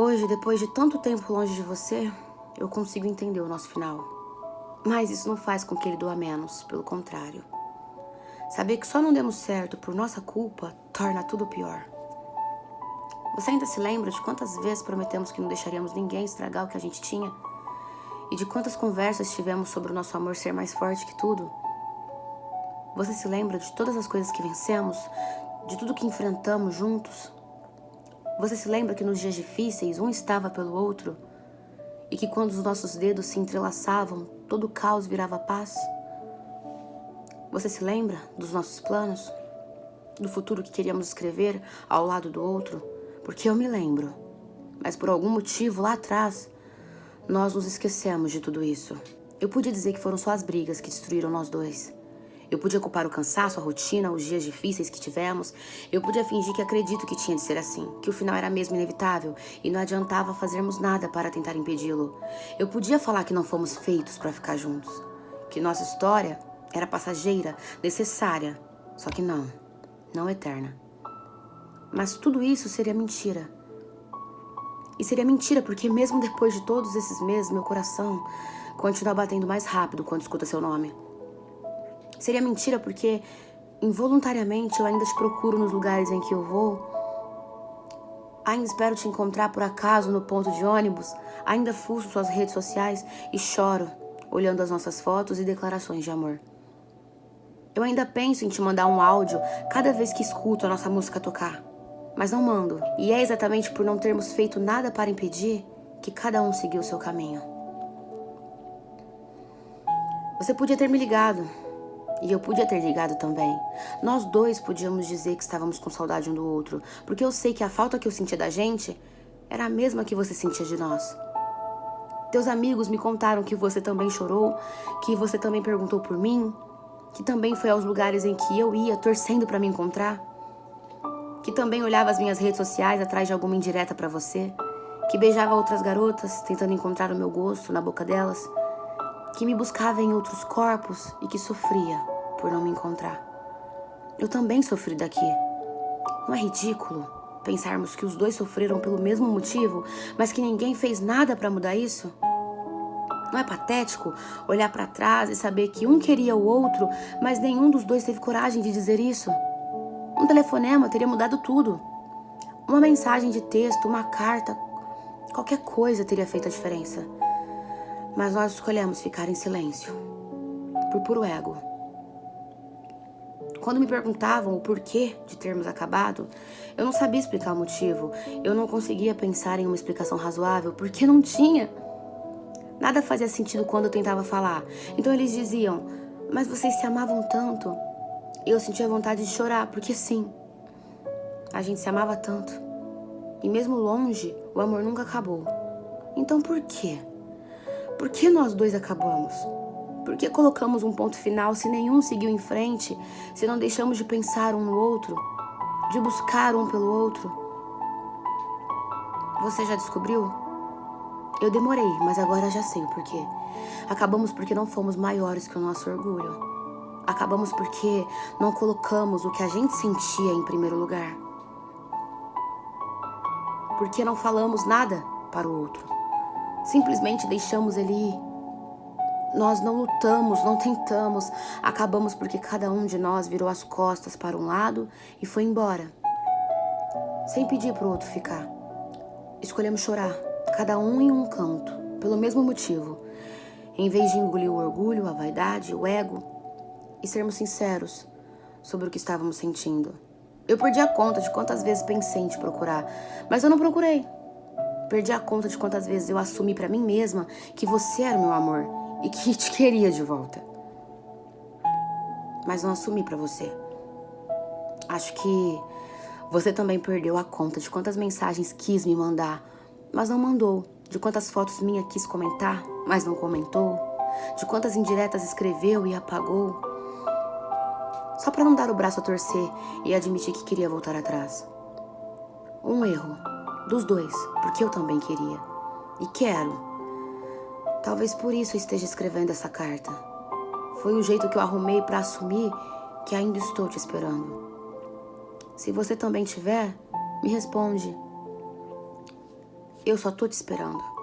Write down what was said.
Hoje, depois de tanto tempo longe de você, eu consigo entender o nosso final. Mas isso não faz com que ele doa menos, pelo contrário. Saber que só não demos certo por nossa culpa torna tudo pior. Você ainda se lembra de quantas vezes prometemos que não deixaríamos ninguém estragar o que a gente tinha? E de quantas conversas tivemos sobre o nosso amor ser mais forte que tudo? Você se lembra de todas as coisas que vencemos? De tudo que enfrentamos juntos? Você se lembra que nos dias difíceis um estava pelo outro? E que quando os nossos dedos se entrelaçavam, todo o caos virava paz? Você se lembra dos nossos planos? Do futuro que queríamos escrever ao lado do outro? Porque eu me lembro. Mas por algum motivo lá atrás, nós nos esquecemos de tudo isso. Eu podia dizer que foram só as brigas que destruíram nós dois. Eu podia culpar o cansaço, a rotina, os dias difíceis que tivemos. Eu podia fingir que acredito que tinha de ser assim, que o final era mesmo inevitável e não adiantava fazermos nada para tentar impedi-lo. Eu podia falar que não fomos feitos para ficar juntos, que nossa história era passageira, necessária, só que não, não eterna. Mas tudo isso seria mentira. E seria mentira porque mesmo depois de todos esses meses, meu coração continua batendo mais rápido quando escuta seu nome. Seria mentira porque involuntariamente eu ainda te procuro nos lugares em que eu vou. Ainda espero te encontrar por acaso no ponto de ônibus. Ainda fuço suas redes sociais e choro, olhando as nossas fotos e declarações de amor. Eu ainda penso em te mandar um áudio cada vez que escuto a nossa música tocar. Mas não mando. E é exatamente por não termos feito nada para impedir que cada um seguiu seu caminho. Você podia ter me ligado, e eu podia ter ligado também. Nós dois podíamos dizer que estávamos com saudade um do outro, porque eu sei que a falta que eu sentia da gente era a mesma que você sentia de nós. Teus amigos me contaram que você também chorou, que você também perguntou por mim, que também foi aos lugares em que eu ia torcendo para me encontrar, que também olhava as minhas redes sociais atrás de alguma indireta para você, que beijava outras garotas tentando encontrar o meu gosto na boca delas que me buscava em outros corpos e que sofria por não me encontrar. Eu também sofri daqui. Não é ridículo pensarmos que os dois sofreram pelo mesmo motivo, mas que ninguém fez nada para mudar isso? Não é patético olhar para trás e saber que um queria o outro, mas nenhum dos dois teve coragem de dizer isso? Um telefonema teria mudado tudo. Uma mensagem de texto, uma carta, qualquer coisa teria feito a diferença mas nós escolhemos ficar em silêncio, por puro ego. Quando me perguntavam o porquê de termos acabado, eu não sabia explicar o motivo. Eu não conseguia pensar em uma explicação razoável, porque não tinha. Nada fazia sentido quando eu tentava falar. Então eles diziam, mas vocês se amavam tanto. Eu sentia vontade de chorar, porque sim, a gente se amava tanto. E mesmo longe, o amor nunca acabou. Então por quê? Por que nós dois acabamos? Por que colocamos um ponto final se nenhum seguiu em frente, se não deixamos de pensar um no outro, de buscar um pelo outro? Você já descobriu? Eu demorei, mas agora já sei o porquê. Acabamos porque não fomos maiores que o nosso orgulho. Acabamos porque não colocamos o que a gente sentia em primeiro lugar. Porque não falamos nada para o outro simplesmente deixamos ele ir. Nós não lutamos, não tentamos, acabamos porque cada um de nós virou as costas para um lado e foi embora, sem pedir para o outro ficar. Escolhemos chorar, cada um em um canto, pelo mesmo motivo, em vez de engolir o orgulho, a vaidade, o ego e sermos sinceros sobre o que estávamos sentindo. Eu perdi a conta de quantas vezes pensei em te procurar, mas eu não procurei. Perdi a conta de quantas vezes eu assumi para mim mesma que você era meu amor e que te queria de volta. Mas não assumi para você. Acho que você também perdeu a conta de quantas mensagens quis me mandar, mas não mandou. De quantas fotos minha quis comentar, mas não comentou. De quantas indiretas escreveu e apagou. Só para não dar o braço a torcer e admitir que queria voltar atrás. Um erro dos dois, porque eu também queria. E quero. Talvez por isso eu esteja escrevendo essa carta. Foi o jeito que eu arrumei para assumir que ainda estou te esperando. Se você também tiver, me responde. Eu só tô te esperando.